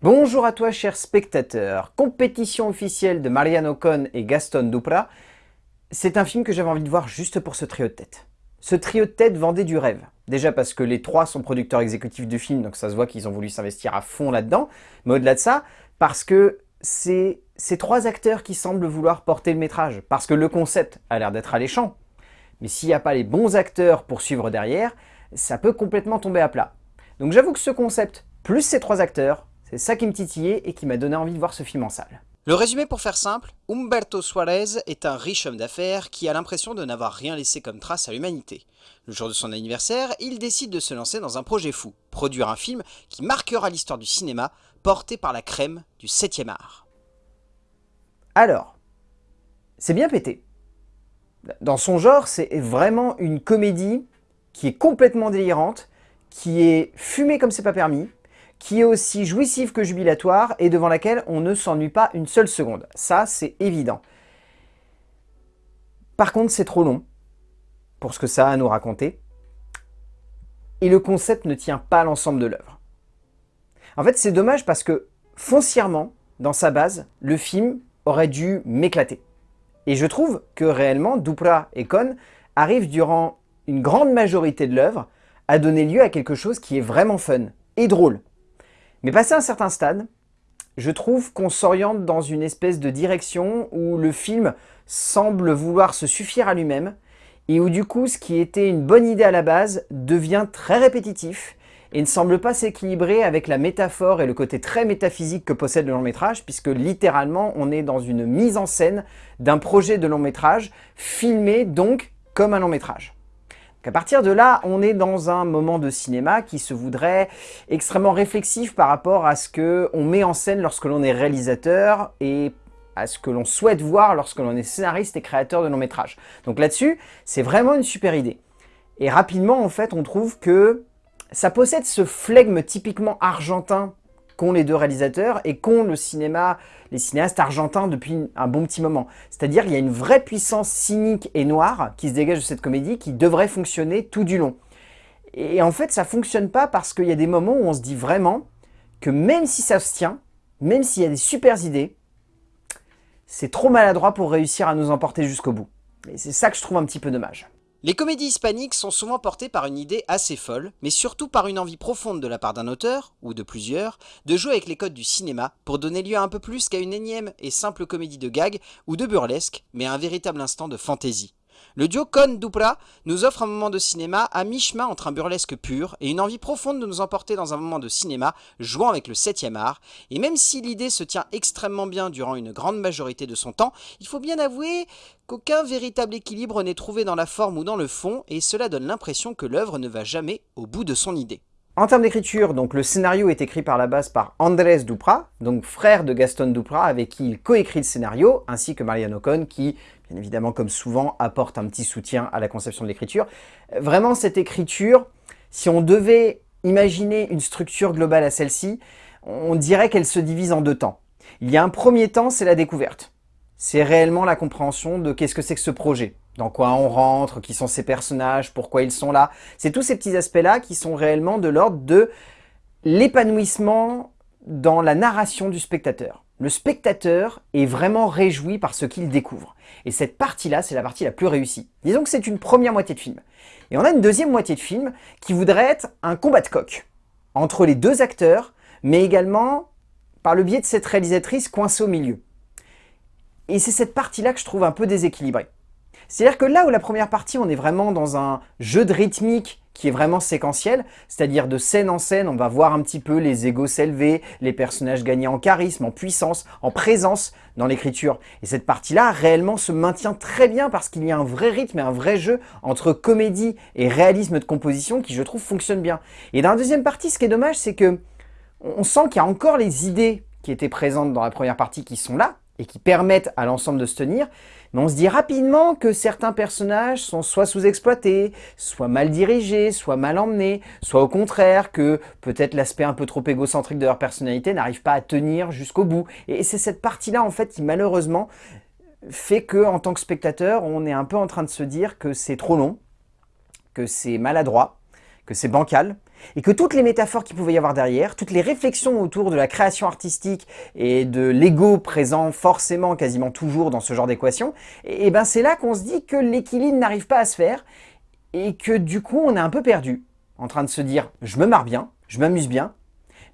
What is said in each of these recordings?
Bonjour à toi cher spectateur, compétition officielle de Mariano Con et Gaston Dupra, c'est un film que j'avais envie de voir juste pour ce trio de tête. Ce trio de tête vendait du rêve. Déjà parce que les trois sont producteurs exécutifs du film, donc ça se voit qu'ils ont voulu s'investir à fond là-dedans. Mais au-delà de ça, parce que c'est ces trois acteurs qui semblent vouloir porter le métrage. Parce que le concept a l'air d'être alléchant. Mais s'il n'y a pas les bons acteurs pour suivre derrière, ça peut complètement tomber à plat. Donc j'avoue que ce concept, plus ces trois acteurs, c'est ça qui me titillait et qui m'a donné envie de voir ce film en salle. Le résumé pour faire simple, Humberto Suarez est un riche homme d'affaires qui a l'impression de n'avoir rien laissé comme trace à l'humanité. Le jour de son anniversaire, il décide de se lancer dans un projet fou, produire un film qui marquera l'histoire du cinéma, porté par la crème du 7e art. Alors, c'est bien pété. Dans son genre, c'est vraiment une comédie qui est complètement délirante, qui est fumée comme c'est pas permis, qui est aussi jouissive que jubilatoire et devant laquelle on ne s'ennuie pas une seule seconde. Ça, c'est évident. Par contre, c'est trop long pour ce que ça a à nous raconter. Et le concept ne tient pas l'ensemble de l'œuvre. En fait, c'est dommage parce que foncièrement, dans sa base, le film aurait dû m'éclater. Et je trouve que réellement, Dupra et Con arrivent durant une grande majorité de l'œuvre à donner lieu à quelque chose qui est vraiment fun et drôle. Mais passé un certain stade, je trouve qu'on s'oriente dans une espèce de direction où le film semble vouloir se suffire à lui-même et où du coup ce qui était une bonne idée à la base devient très répétitif et ne semble pas s'équilibrer avec la métaphore et le côté très métaphysique que possède le long métrage puisque littéralement on est dans une mise en scène d'un projet de long métrage filmé donc comme un long métrage. À partir de là, on est dans un moment de cinéma qui se voudrait extrêmement réflexif par rapport à ce qu'on met en scène lorsque l'on est réalisateur et à ce que l'on souhaite voir lorsque l'on est scénariste et créateur de long métrage. Donc là-dessus, c'est vraiment une super idée. Et rapidement, en fait, on trouve que ça possède ce flegme typiquement argentin qu'ont les deux réalisateurs et qu'ont le cinéma, les cinéastes argentins depuis un bon petit moment. C'est-à-dire qu'il y a une vraie puissance cynique et noire qui se dégage de cette comédie qui devrait fonctionner tout du long. Et en fait, ça fonctionne pas parce qu'il y a des moments où on se dit vraiment que même si ça se tient, même s'il y a des super idées, c'est trop maladroit pour réussir à nous emporter jusqu'au bout. Et c'est ça que je trouve un petit peu dommage. Les comédies hispaniques sont souvent portées par une idée assez folle, mais surtout par une envie profonde de la part d'un auteur, ou de plusieurs, de jouer avec les codes du cinéma pour donner lieu à un peu plus qu'à une énième et simple comédie de gag ou de burlesque, mais à un véritable instant de fantaisie. Le duo Con-Dupra nous offre un moment de cinéma à mi-chemin entre un burlesque pur et une envie profonde de nous emporter dans un moment de cinéma jouant avec le 7 art, et même si l'idée se tient extrêmement bien durant une grande majorité de son temps, il faut bien avouer qu'aucun véritable équilibre n'est trouvé dans la forme ou dans le fond, et cela donne l'impression que l'œuvre ne va jamais au bout de son idée. En termes d'écriture, donc le scénario est écrit par la base par Andrés Dupra, donc frère de Gaston Dupra, avec qui il coécrit le scénario, ainsi que Mariano Con, qui, bien évidemment, comme souvent, apporte un petit soutien à la conception de l'écriture. Vraiment, cette écriture, si on devait imaginer une structure globale à celle-ci, on dirait qu'elle se divise en deux temps. Il y a un premier temps, c'est la découverte. C'est réellement la compréhension de qu'est-ce que c'est que ce projet dans quoi on rentre, qui sont ces personnages, pourquoi ils sont là. C'est tous ces petits aspects-là qui sont réellement de l'ordre de l'épanouissement dans la narration du spectateur. Le spectateur est vraiment réjoui par ce qu'il découvre. Et cette partie-là, c'est la partie la plus réussie. Disons que c'est une première moitié de film. Et on a une deuxième moitié de film qui voudrait être un combat de coq entre les deux acteurs, mais également par le biais de cette réalisatrice coincée au milieu. Et c'est cette partie-là que je trouve un peu déséquilibrée. C'est-à-dire que là où la première partie, on est vraiment dans un jeu de rythmique qui est vraiment séquentiel, c'est-à-dire de scène en scène, on va voir un petit peu les égos s'élever, les personnages gagner en charisme, en puissance, en présence dans l'écriture. Et cette partie-là, réellement, se maintient très bien parce qu'il y a un vrai rythme et un vrai jeu entre comédie et réalisme de composition qui, je trouve, fonctionne bien. Et dans la deuxième partie, ce qui est dommage, c'est que on sent qu'il y a encore les idées qui étaient présentes dans la première partie qui sont là, et qui permettent à l'ensemble de se tenir, mais on se dit rapidement que certains personnages sont soit sous-exploités, soit mal dirigés, soit mal emmenés, soit au contraire que peut-être l'aspect un peu trop égocentrique de leur personnalité n'arrive pas à tenir jusqu'au bout. Et c'est cette partie-là en fait qui malheureusement fait que en tant que spectateur, on est un peu en train de se dire que c'est trop long, que c'est maladroit, que c'est bancal, et que toutes les métaphores qu'il pouvait y avoir derrière, toutes les réflexions autour de la création artistique et de l'ego présent forcément quasiment toujours dans ce genre d'équation, et, ben c'est là qu'on se dit que l'équilibre n'arrive pas à se faire et que du coup on est un peu perdu en train de se dire je me marre bien, je m'amuse bien,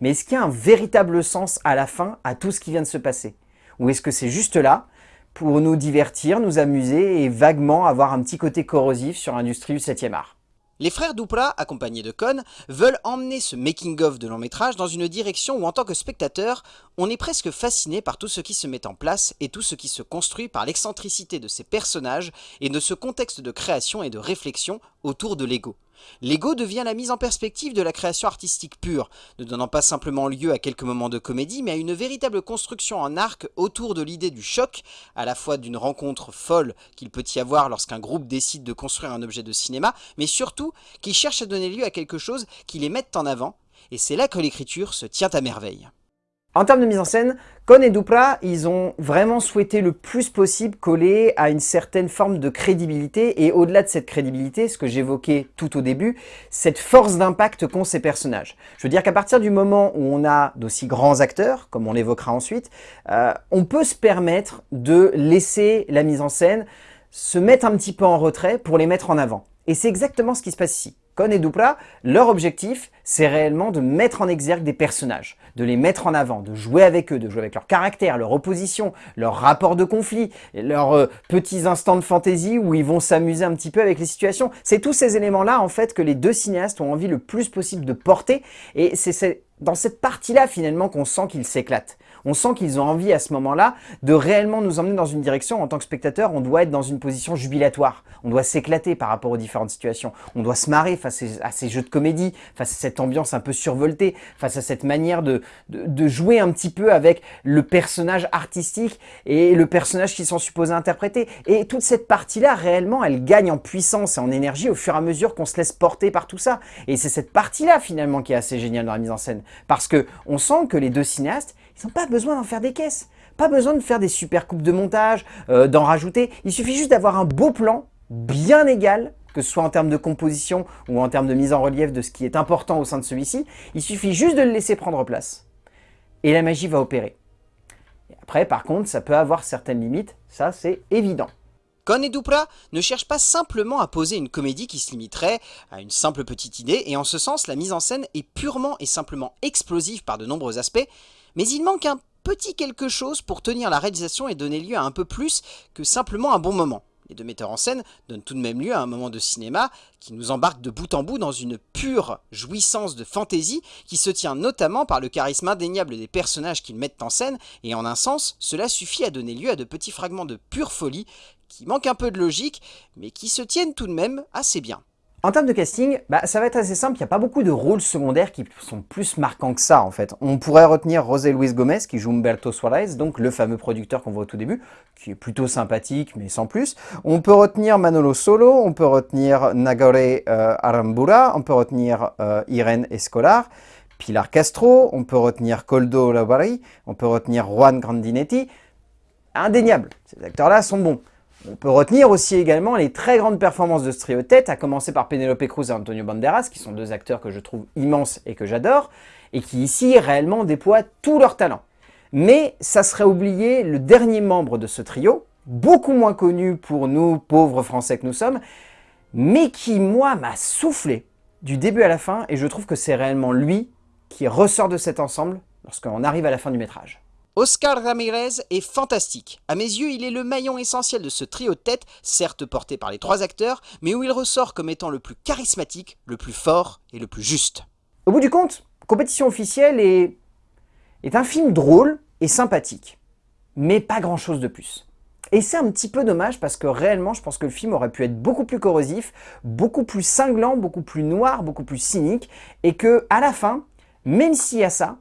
mais est-ce qu'il y a un véritable sens à la fin à tout ce qui vient de se passer? Ou est-ce que c'est juste là pour nous divertir, nous amuser et vaguement avoir un petit côté corrosif sur l'industrie du 7e art? Les frères Dupra, accompagnés de Cohn, veulent emmener ce making-of de long métrage dans une direction où en tant que spectateur, on est presque fasciné par tout ce qui se met en place et tout ce qui se construit par l'excentricité de ces personnages et de ce contexte de création et de réflexion autour de l'ego. L'ego devient la mise en perspective de la création artistique pure, ne donnant pas simplement lieu à quelques moments de comédie, mais à une véritable construction en arc autour de l'idée du choc, à la fois d'une rencontre folle qu'il peut y avoir lorsqu'un groupe décide de construire un objet de cinéma, mais surtout qui cherche à donner lieu à quelque chose qui les mette en avant, et c'est là que l'écriture se tient à merveille. En termes de mise en scène, Kohn et Dupra, ils ont vraiment souhaité le plus possible coller à une certaine forme de crédibilité et au-delà de cette crédibilité, ce que j'évoquais tout au début, cette force d'impact qu'ont ces personnages. Je veux dire qu'à partir du moment où on a d'aussi grands acteurs, comme on l'évoquera ensuite, euh, on peut se permettre de laisser la mise en scène se mettre un petit peu en retrait pour les mettre en avant. Et c'est exactement ce qui se passe ici. Kon et Dupla, leur objectif, c'est réellement de mettre en exergue des personnages, de les mettre en avant, de jouer avec eux, de jouer avec leur caractère, leur opposition, leur rapport de conflit, leurs euh, petits instants de fantaisie où ils vont s'amuser un petit peu avec les situations. C'est tous ces éléments-là, en fait, que les deux cinéastes ont envie le plus possible de porter, et c'est dans cette partie-là, finalement, qu'on sent qu'ils s'éclatent. On sent qu'ils ont envie à ce moment-là de réellement nous emmener dans une direction. En tant que spectateur, on doit être dans une position jubilatoire. On doit s'éclater par rapport aux différentes situations. On doit se marrer face à ces jeux de comédie, face à cette ambiance un peu survoltée, face à cette manière de, de, jouer un petit peu avec le personnage artistique et le personnage qu'ils sont supposés interpréter. Et toute cette partie-là, réellement, elle gagne en puissance et en énergie au fur et à mesure qu'on se laisse porter par tout ça. Et c'est cette partie-là, finalement, qui est assez géniale dans la mise en scène. Parce que on sent que les deux cinéastes, ils n'ont pas besoin d'en faire des caisses. Pas besoin de faire des super coupes de montage, euh, d'en rajouter. Il suffit juste d'avoir un beau plan, bien égal, que ce soit en termes de composition ou en termes de mise en relief de ce qui est important au sein de celui-ci. Il suffit juste de le laisser prendre place. Et la magie va opérer. après, par contre, ça peut avoir certaines limites. Ça, c'est évident. Con et Dupra ne cherchent pas simplement à poser une comédie qui se limiterait à une simple petite idée, et en ce sens, la mise en scène est purement et simplement explosive par de nombreux aspects, mais il manque un petit quelque chose pour tenir la réalisation et donner lieu à un peu plus que simplement un bon moment. Les deux metteurs en scène donnent tout de même lieu à un moment de cinéma qui nous embarque de bout en bout dans une pure jouissance de fantaisie qui se tient notamment par le charisme indéniable des personnages qu'ils mettent en scène et en un sens, cela suffit à donner lieu à de petits fragments de pure folie qui manquent un peu de logique mais qui se tiennent tout de même assez bien. En termes de casting, bah, ça va être assez simple, il n'y a pas beaucoup de rôles secondaires qui sont plus marquants que ça en fait. On pourrait retenir José Luis Gomez qui joue Humberto Suarez, donc le fameux producteur qu'on voit au tout début, qui est plutôt sympathique mais sans plus. On peut retenir Manolo Solo, on peut retenir Nagore euh, on peut retenir euh, Irene Escolar, Pilar Castro, on peut retenir Coldo Labari, on peut retenir Juan Grandinetti. Indéniable, ces acteurs-là sont bons. On peut retenir aussi également les très grandes performances de ce trio tête, à commencer par Penelope Cruz et Antonio Banderas, qui sont deux acteurs que je trouve immenses et que j'adore, et qui ici réellement déploient tout leur talent. Mais ça serait oublier le dernier membre de ce trio, beaucoup moins connu pour nous, pauvres Français que nous sommes, mais qui, moi, m'a soufflé du début à la fin, et je trouve que c'est réellement lui qui ressort de cet ensemble lorsqu'on arrive à la fin du métrage. Oscar Ramirez est fantastique. À mes yeux, il est le maillon essentiel de ce trio de tête, certes porté par les trois acteurs, mais où il ressort comme étant le plus charismatique, le plus fort et le plus juste. Au bout du compte, Compétition officielle est, est un film drôle et sympathique, mais pas grand chose de plus. Et c'est un petit peu dommage parce que réellement, je pense que le film aurait pu être beaucoup plus corrosif, beaucoup plus cinglant, beaucoup plus noir, beaucoup plus cynique, et que à la fin, même s'il y a ça,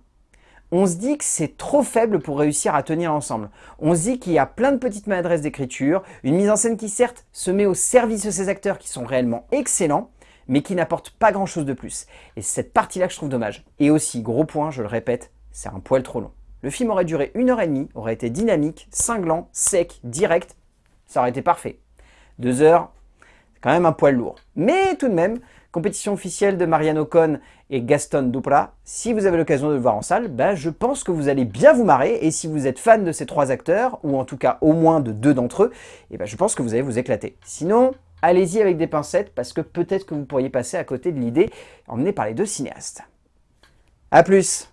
on se dit que c'est trop faible pour réussir à tenir ensemble. On se dit qu'il y a plein de petites maladresses d'écriture, une mise en scène qui certes se met au service de ces acteurs qui sont réellement excellents, mais qui n'apportent pas grand chose de plus. Et c'est cette partie-là que je trouve dommage. Et aussi, gros point, je le répète, c'est un poil trop long. Le film aurait duré une heure et demie, aurait été dynamique, cinglant, sec, direct, ça aurait été parfait. Deux heures, c'est quand même un poil lourd. Mais tout de même, compétition officielle de Marianne Ocon et Gaston Duprat. Si vous avez l'occasion de le voir en salle, ben, je pense que vous allez bien vous marrer. Et si vous êtes fan de ces trois acteurs, ou en tout cas au moins de deux d'entre eux, et ben, je pense que vous allez vous éclater. Sinon, allez-y avec des pincettes, parce que peut-être que vous pourriez passer à côté de l'idée emmenée par les deux cinéastes. A plus